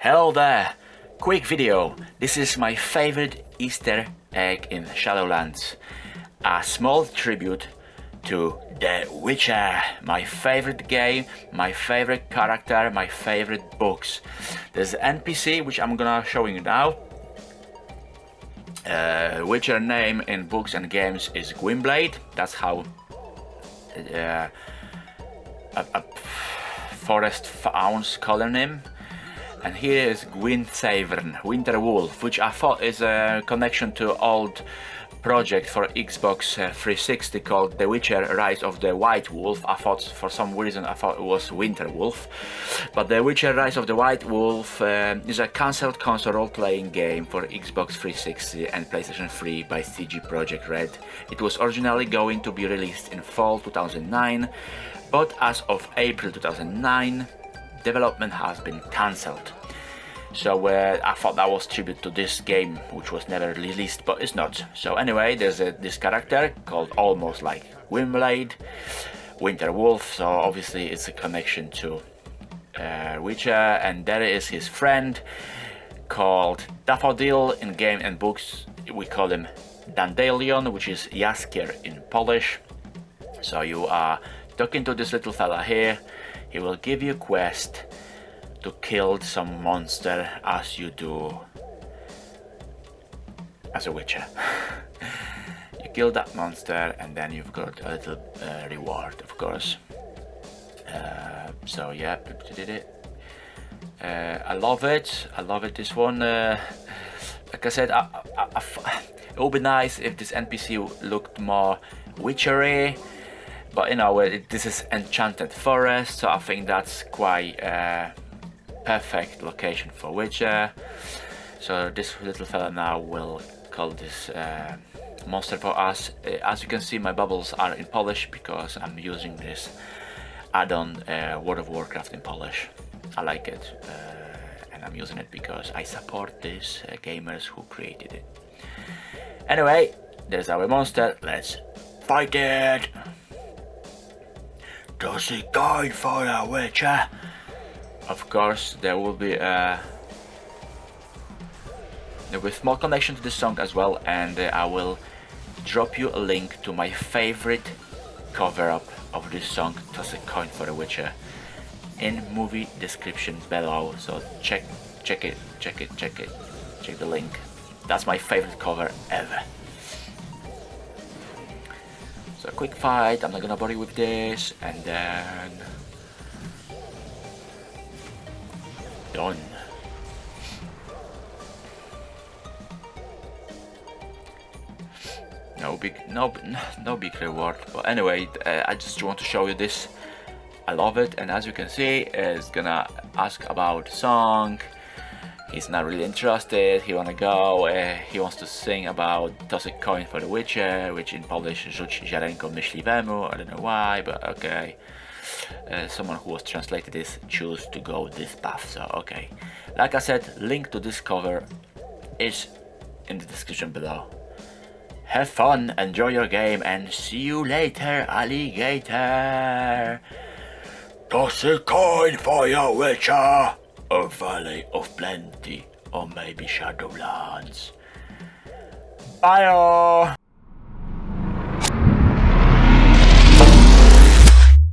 Hello there! Quick video. This is my favorite Easter egg in Shadowlands. A small tribute to The Witcher, my favorite game, my favorite character, my favorite books. There's an NPC which I'm gonna show you now. Uh, Witcher name in books and games is Gwynbleidd. That's how uh, a, a forest fauns call him and here is Gwynthevern, Winter Wolf, which I thought is a connection to old project for Xbox uh, 360 called The Witcher Rise of the White Wolf. I thought for some reason I thought it was Winter Wolf. But The Witcher Rise of the White Wolf uh, is a cancelled console role-playing game for Xbox 360 and PlayStation 3 by CD Projekt Red. It was originally going to be released in fall 2009, but as of April 2009 development has been cancelled. So uh, I thought that was tribute to this game, which was never released, but it's not. So anyway, there's a, this character called almost like Gwynbleidd, Winter Wolf, so obviously it's a connection to uh, Witcher, and there is his friend called Daffodil in game and books. We call him Dandelion, which is Jaskier in Polish. So you are talking to this little fella here, he will give you a quest to kill some monster as you do as a witcher. you kill that monster and then you've got a little uh, reward of course. Uh, so yeah, did it. Uh, I love it. I love it. This one, uh, like I said, it would be nice if this NPC looked more witchery but you know this is enchanted forest so I think that's quite a perfect location for Witcher. So this little fella now will call this uh, monster for us. Uh, as you can see my bubbles are in Polish because I'm using this add-on uh, World of Warcraft in Polish. I like it uh, and I'm using it because I support these uh, gamers who created it. Anyway there's our monster. Let's fight it does it go for a witcher? Of course, there will be a there will be small connection to the song as well, and uh, I will drop you a link to my favorite cover up of this song, Toss a Coin for a Witcher, in movie description below. So check, check it, check it, check it, check the link. That's my favorite cover ever. So quick fight, I'm not gonna bother with this, and then... Done. No big, no, no big reward. But anyway, uh, I just want to show you this. I love it, and as you can see, it's gonna ask about song, he's not really interested, he wanna go, uh, he wants to sing about toss a coin for the Witcher, which in Polish rzuć ziarenko myśliwemu, I don't know why, but okay. Uh, someone who was translated this choose to go this path, so okay. Like I said, link to this cover is in the description below. Have fun, enjoy your game, and see you later, alligator! Toss a coin for your Witcher! A Valley of Plenty, or maybe Shadowlands. Bye! -oh.